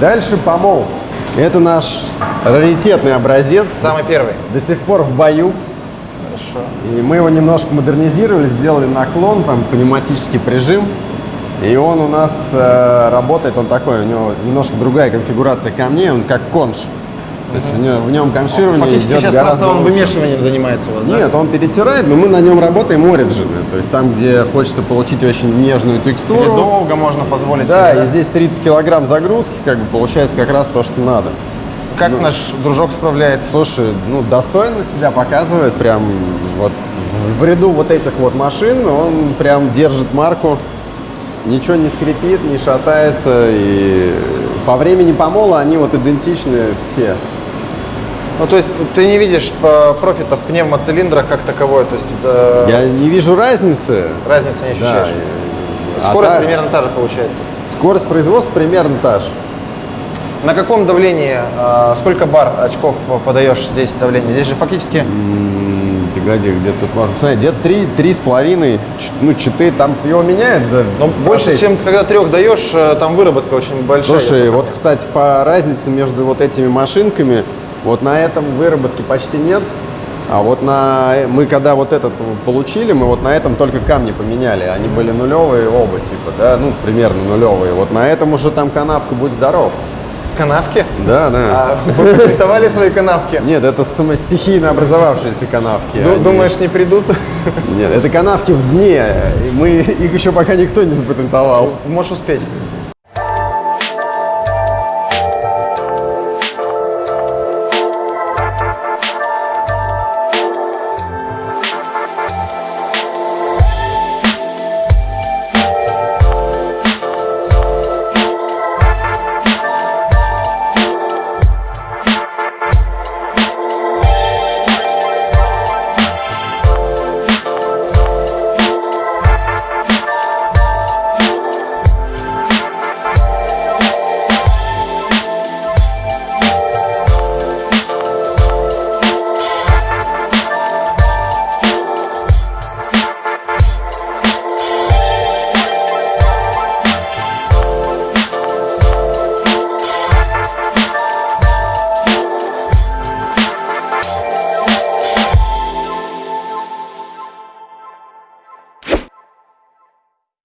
Дальше помол. Это наш раритетный образец. Самый первый. До сих пор в бою. Хорошо. И мы его немножко модернизировали, сделали наклон, там пневматический прижим. И он у нас э, работает, он такой, у него немножко другая конфигурация камней, он как конш. То есть у него- в нем конширование Фактически идет сейчас гораздо просто он лучше. вымешиванием занимается у вас, да? Нет, он перетирает, но мы на нем работаем оригины. То есть там, где хочется получить очень нежную текстуру. долго можно позволить Да, себе, и здесь 30 килограмм загрузки, как бы получается как раз то, что надо. Как наш дружок справляется? Слушай, ну достойно себя показывает, прям вот в ряду вот этих вот машин он прям держит марку, ничего не скрипит, не шатается, и по времени помола они вот идентичны все. Ну, то есть ты не видишь э, профита в пневмоцилиндрах как таковой, то есть э, Я не вижу разницы. разницы не Да, ощущаешь? и- а Скорость та- примерно та же получается. Скорость производства примерно та же. На каком давлении, э, сколько бар очков подаешь здесь давление? Здесь же фактически М, Погоди, где тут можно посмотреть, где-то три, три с половиной, ну четыре, там его меняют за ну, больше, чем когда трех даешь, э, там выработка очень большая. Слушай, вот, кстати, по разнице между вот этими машинками, вот на этом выработки почти нет, а вот на... Мы когда вот этот получили, мы вот на этом только камни поменяли, они были нулевые оба, типа, да, ну, примерно нулевые. Вот на этом уже там канавка «Будь здоров». Канавки? Да, да. А вы презентовали свои канавки? Нет, это стихийно образовавшиеся канавки. Они- Думаешь, не придут? Нет, это канавки в дне, мы, их еще пока никто не запатентовал. Можешь успеть.